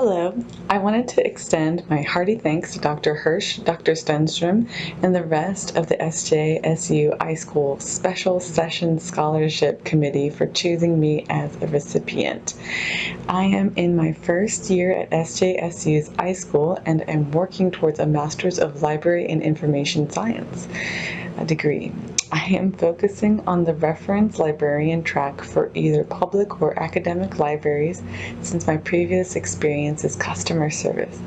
Hello, I wanted to extend my hearty thanks to Dr. Hirsh, Dr. Stenstrom, and the rest of the SJSU iSchool Special Session Scholarship Committee for choosing me as a recipient. I am in my first year at SJSU's iSchool and am working towards a Master's of Library and Information Science degree. I am focusing on the reference librarian track for either public or academic libraries since my previous experience is customer service.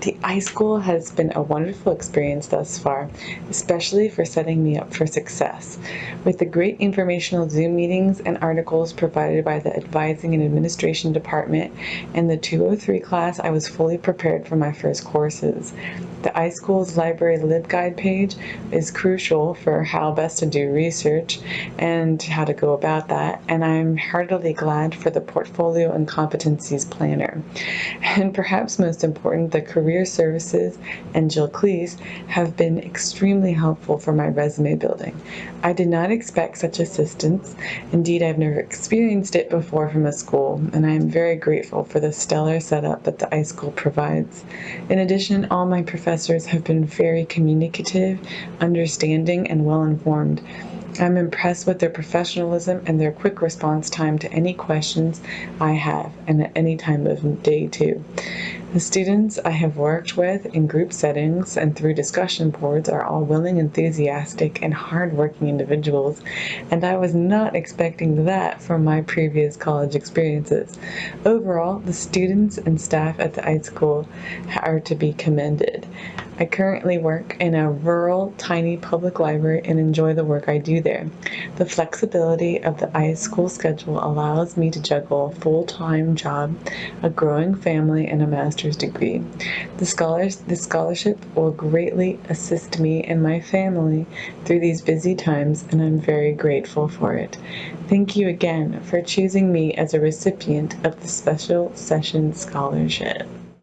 The iSchool has been a wonderful experience thus far, especially for setting me up for success. With the great informational Zoom meetings and articles provided by the Advising and Administration Department and the 203 class, I was fully prepared for my first courses. The iSchool's library LibGuide page is crucial for how best to do research and how to go about that, and I'm heartily glad for the Portfolio and Competencies Planner. And perhaps most important, the Career Services and Jill Klees have been extremely helpful for my resume building. I did not expect such assistance. Indeed, I've never experienced it before from a school, and I am very grateful for the stellar setup that the iSchool provides. In addition, all my professors have been very communicative, understanding, and well informed I'm impressed with their professionalism and their quick response time to any questions I have and at any time of day too. The students I have worked with in group settings and through discussion boards are all willing, enthusiastic, and hardworking individuals, and I was not expecting that from my previous college experiences. Overall, the students and staff at the iSchool are to be commended. I currently work in a rural, tiny public library and enjoy the work I do there. The flexibility of the iSchool schedule allows me to juggle a full-time job, a growing family, and a master's degree. The, scholars, the scholarship will greatly assist me and my family through these busy times, and I'm very grateful for it. Thank you again for choosing me as a recipient of the Special Session Scholarship.